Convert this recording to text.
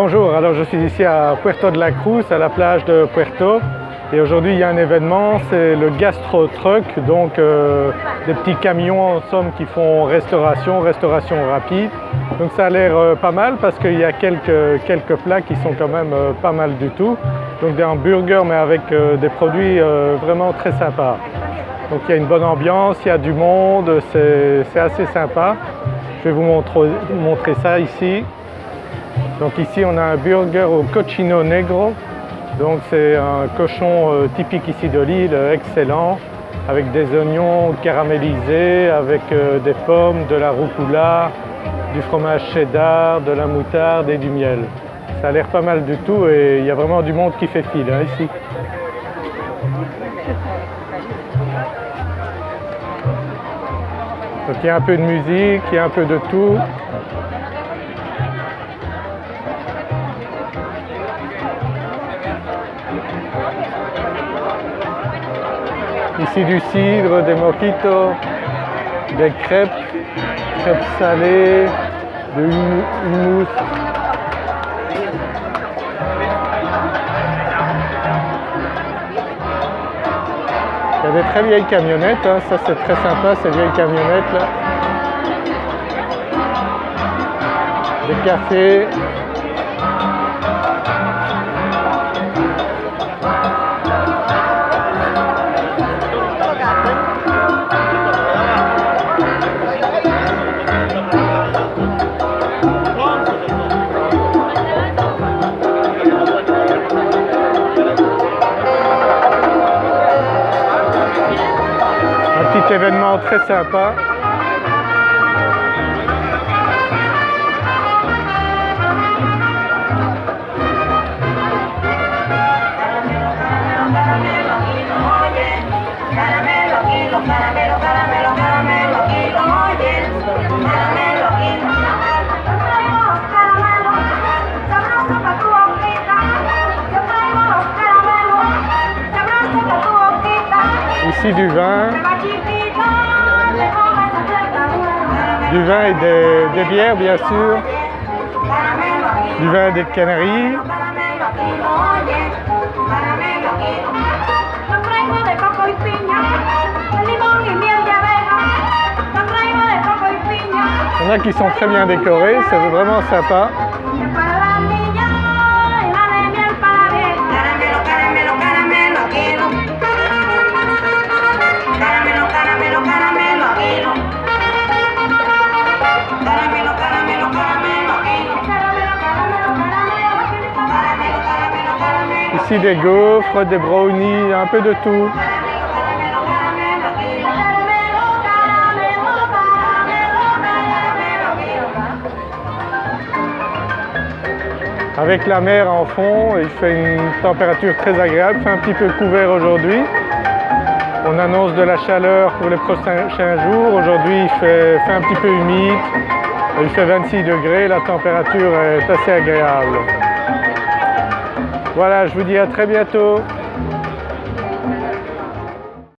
Bonjour, alors je suis ici à Puerto de la Cruz, à la plage de Puerto et aujourd'hui il y a un événement, c'est le Gastro Truck, donc euh, des petits camions en somme qui font restauration, restauration rapide. Donc ça a l'air euh, pas mal parce qu'il y a quelques, quelques plats qui sont quand même euh, pas mal du tout. Donc des hamburgers mais avec des produits vraiment très sympas. Donc il y a une bonne ambiance, il y a du monde, c'est assez sympa. Je vais vous montrer, montrer ça ici. Donc ici on a un burger au cochino negro. Donc c'est un cochon euh, typique ici de l'île, excellent, avec des oignons caramélisés, avec euh, des pommes, de la rucola, du fromage cheddar, de la moutarde et du miel. Ça a l'air pas mal du tout et il y a vraiment du monde qui fait fil hein, ici. Donc il y a un peu de musique, il y a un peu de tout. Ici du cidre, des mojitos, des crêpes, crêpes salées, de hummus. Il y a des très vieilles camionnettes, hein. ça c'est très sympa ces vieilles camionnettes là. Des cafés, événement très sympa. Du vin, du vin et des, bières bien sûr, du vin des Canaries. Il y en a qui sont très bien décorés, c'est vraiment sympa. Des gaufres, des brownies, un peu de tout. Avec la mer en fond, il fait une température très agréable, il fait un petit peu couvert aujourd'hui. On annonce de la chaleur pour les prochains jours. Aujourd'hui, il fait un petit peu humide. Il fait 26 degrés, la température est assez agréable. Voilà, je vous dis à très bientôt.